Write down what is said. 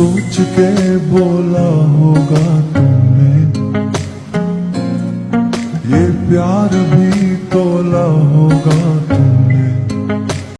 सोच के बोला होगा तुमने। ये प्यार भी